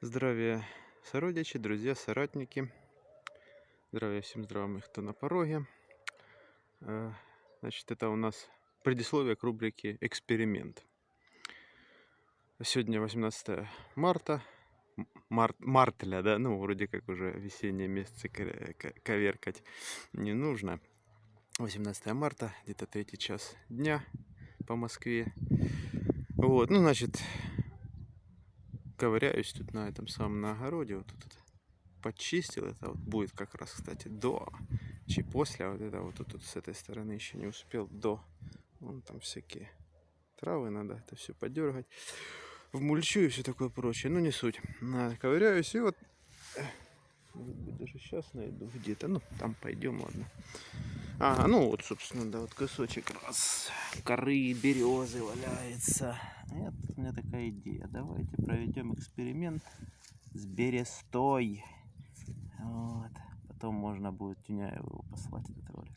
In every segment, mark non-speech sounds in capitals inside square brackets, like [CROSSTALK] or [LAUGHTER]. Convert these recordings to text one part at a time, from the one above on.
Здравия, сородичи, друзья, соратники. Здравия всем здравым, кто на пороге. Значит, это у нас предисловие к рубрике «Эксперимент». Сегодня 18 марта. Март, мартля, да? Ну, вроде как уже ка- ка- коверкать не нужно. 18 марта, где-то третий час дня по Москве. Вот, ну, значит, ковыряюсь тут на этом самом на огороде. Вот тут почистил. Это вот будет как раз, кстати, до, чи после. А вот это вот тут, с этой стороны еще не успел до. Вон там всякие травы надо это все подергать. В мульчу и все такое прочее. Ну, не суть. Ковыряюсь и вот... э, даже сейчас найду где-то. Ну, там пойдем, ладно. Ага, ну вот, собственно, да, вот кусочек раз коры березы валяется. Нет, у меня такая идея. Давайте проведем эксперимент с берестой. Вот. Потом можно будет Тюняеву послать, этот ролик.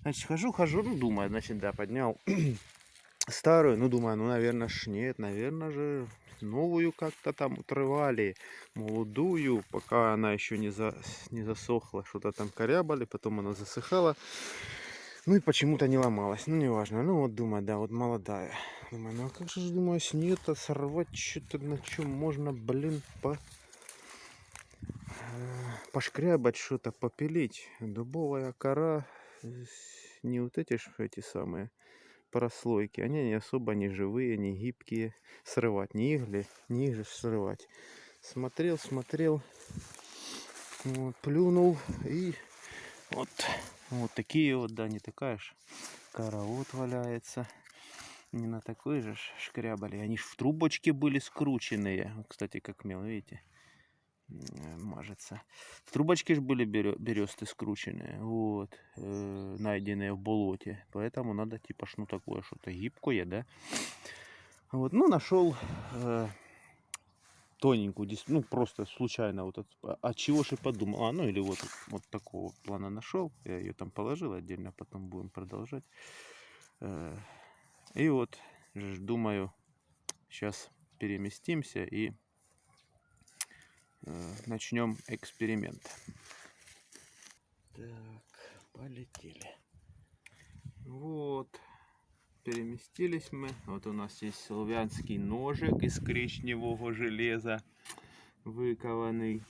Значит, хожу, хожу, ну, думаю, значит, да, поднял [CLEARS THROAT] старую, ну, думаю, ну, наверное, ж нет, наверное же, новую как-то там отрывали, молодую, пока она еще не, за, не засохла, что-то там корябали, потом она засыхала, ну, и почему-то не ломалась, ну, неважно, ну, вот, думаю, да, вот молодая, думаю, ну, а как же, думаю, с нее-то сорвать что-то, на чем можно, блин, по э, пошкрябать что-то, попилить. Дубовая кора, э, не вот эти ж эти самые прослойки, они не особо не живые, не гибкие. Срывать, не их ли, не ж срывать. Смотрел, смотрел, вот, плюнул и вот, вот такие вот, да, не такая ж кора вот валяется. Не на такой же шкрябали. Они ж в трубочке были скрученные. Кстати, как мел, видите? Э, мажется. В трубочке же были бересты скрученные, вот, э, найденные в болоте. Поэтому надо типа ж, ну такое что-то гибкое, да. Вот, ну нашел э, тоненькую, ну просто случайно вот от, а- от чего же подумал. А, ну или вот, вот такого плана нашел. Я ее там положил отдельно, потом будем продолжать. Э, и вот, думаю, сейчас переместимся и начнем эксперимент. Так, полетели. Вот, переместились мы. Вот у нас есть славянский ножик из коричневого железа, выкованный.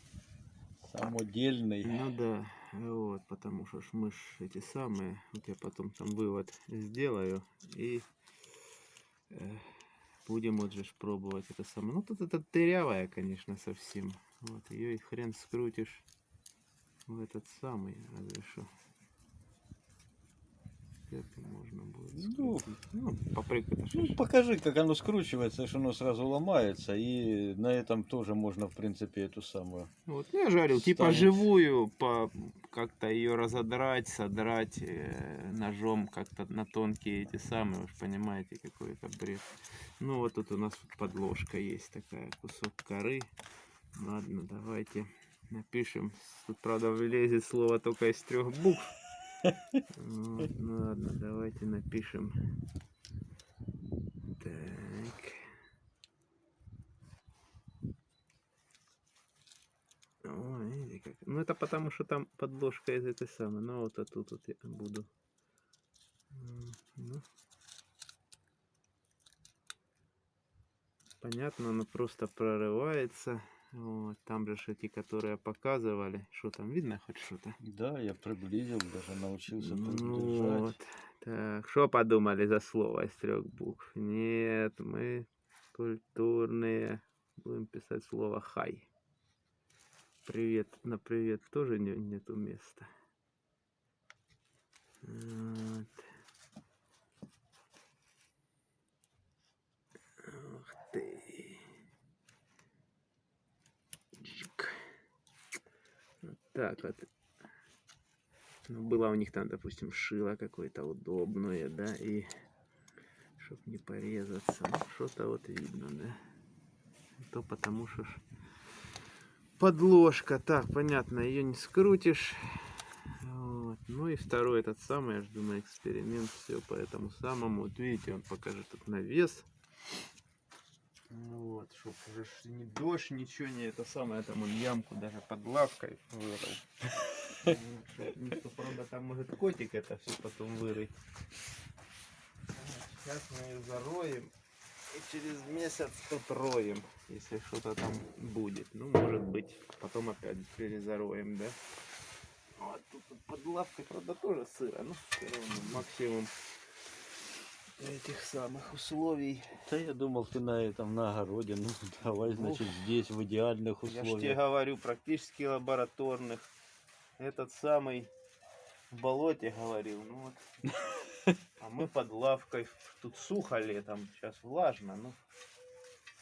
Самодельный. Ну да, вот, потому что ж мы ж эти самые, вот я потом там вывод сделаю и э, будем вот же пробовать это самое. Ну тут это дырявая, конечно, совсем. Вот ее и хрен скрутишь в этот самый, разве что. Это можно будет Ну, скрутить. Ну, попрыгать Ну, покажи, как оно скручивается, что оно сразу ломается. И на этом тоже можно, в принципе, эту самую. Вот, ну, я жарил, типа станет. живую, по как-то ее разодрать, содрать э, ножом как-то на тонкие эти самые, вы понимаете, какой это бред. Ну вот тут у нас подложка есть такая, кусок коры. Ладно, давайте напишем. Тут, правда, влезет слово только из трех букв. Ну ладно, давайте напишем. Так. Ой, как. Ну это потому что там подложка из этой самой. Ну вот а тут вот я буду. Ну. Понятно, оно просто прорывается. Вот, там же эти, которые показывали. Что там видно хоть что-то? Да, я приблизил, даже научился Ну держать. вот. Так, что подумали за слово из трех букв? Нет, мы культурные. Будем писать слово хай. Привет. На привет тоже не, нету места. Вот. Ух ты. Чик. Вот так вот. Ну, было у них там, допустим, шило какое-то удобное, да, и чтоб не порезаться. Ну, что-то вот видно, да. То потому что ж подложка. Так, понятно, ее не скрутишь. Вот. Ну и второй этот самый, я ж думаю, эксперимент. Все по этому самому. Вот видите, он покажет тут навес. Ну вот, чтоб уже ни дождь, ничего не это самое, там он ямку даже под лавкой вырыл. [LAUGHS] Ну, никто, правда, там может котик это все потом вырыть. Сейчас мы ее зароем и через месяц отроем, если что-то там будет. Ну, может быть, потом опять перезароем, да? Вот тут вот под лавкой, правда, тоже сыро, но все равно максимум этих самых условий. Да я думал, ты на этом, на огороде. Ну, [LAUGHS] давай, значит, здесь, в идеальных Я ж тебе условиях. говорю, практически лабораторных. Этот самый в болоте говорил. Ну вот. [LAUGHS] А мы под лавкой. Тут сухо летом, сейчас влажно, но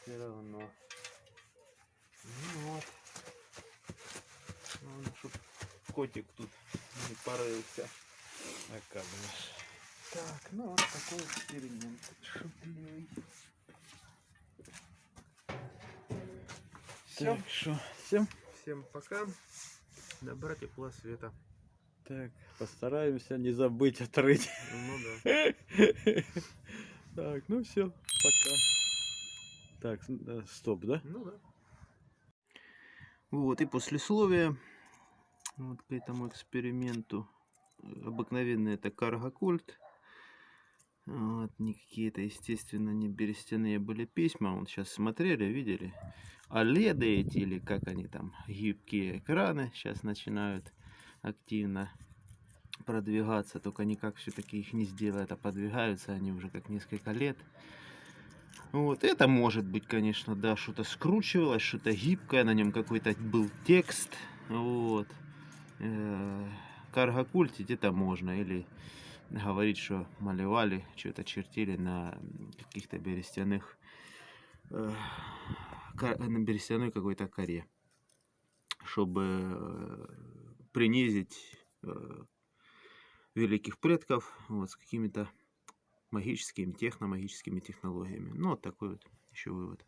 все равно. Ну вот. Надо, чтоб котик тут не порылся. Оказывается. Так, ну вот такой эксперимент. Шутливый. Все. Так, всем? Всем пока. Добра, тепла, света. Так, постараемся не забыть отрыть. Ну да. [LAUGHS] Так, ну все, пока. Так, э, стоп, да? Ну да. Вот и послесловие вот к этому эксперименту. Обыкновенный это каргокульт. Вот, не какие-то, естественно, не берестяные были письма. Вот сейчас смотрели, видели. А эти, или как они там, гибкие экраны, сейчас начинают активно продвигаться. Только никак все-таки их не сделают, а подвигаются они уже как несколько лет. Вот, это может быть, конечно, да, что-то скручивалось, что-то гибкое, на нем какой-то был текст, вот. Э, Каргокультить это можно, или говорить, что малевали, что-то чертили на каких-то берестяных, э, на берестяной какой-то коре, чтобы э, принизить э, великих предков вот, с какими-то магическими, техномагическими технологиями. Ну, вот такой вот еще вывод.